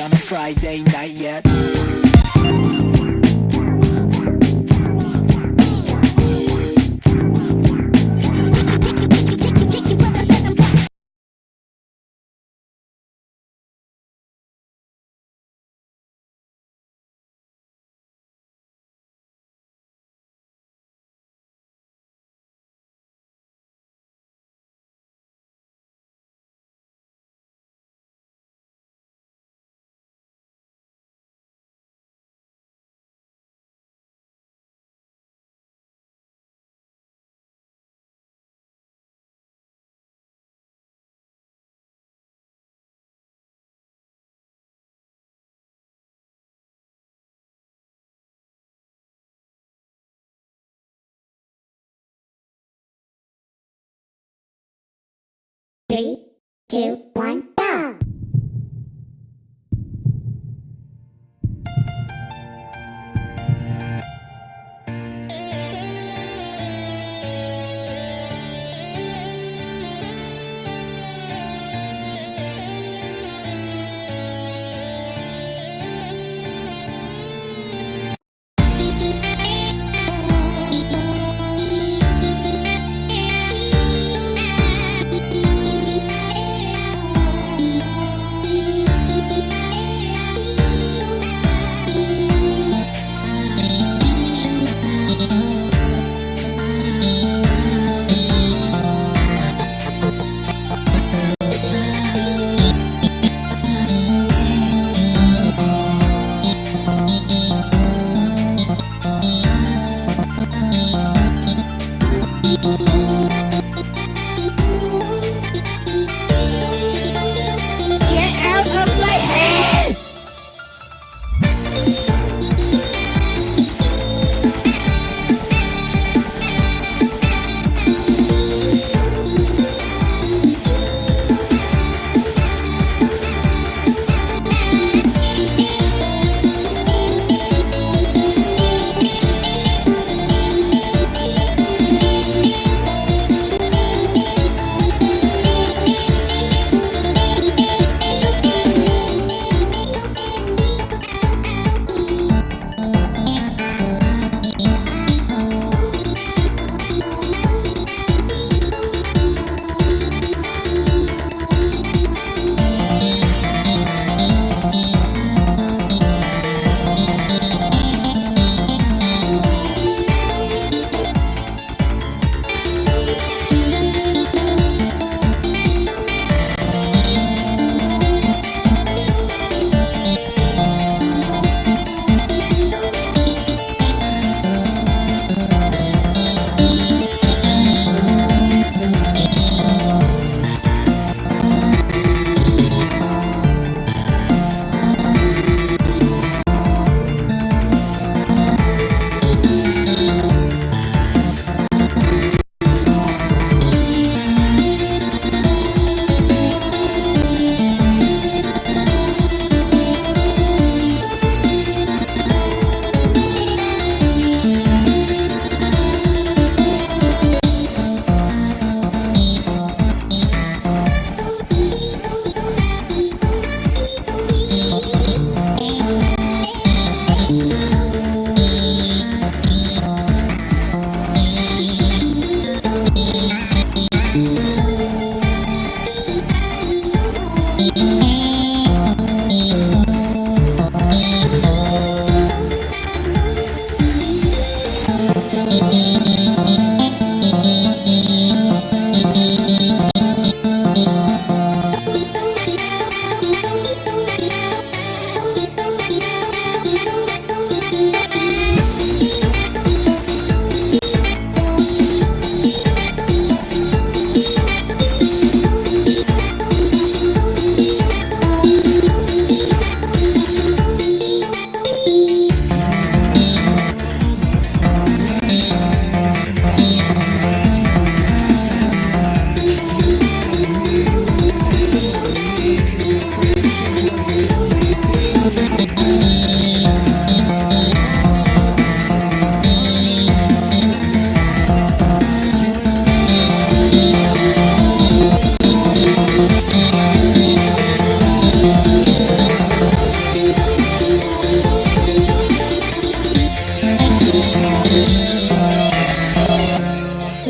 on a Friday night yet. Three, two, one, 嗯。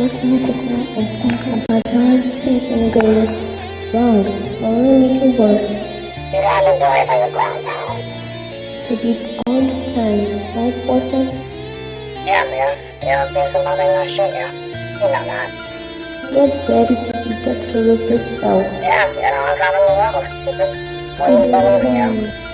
questions about and think about how things go wrong, only make it worse. you do it on the ground now. To be all the time, right, boyfriend? Yeah, man. There have been some other in Australia. You know that. Get ready to be that corrupt itself. Yeah, you know, I'm coming to work. What do you believe?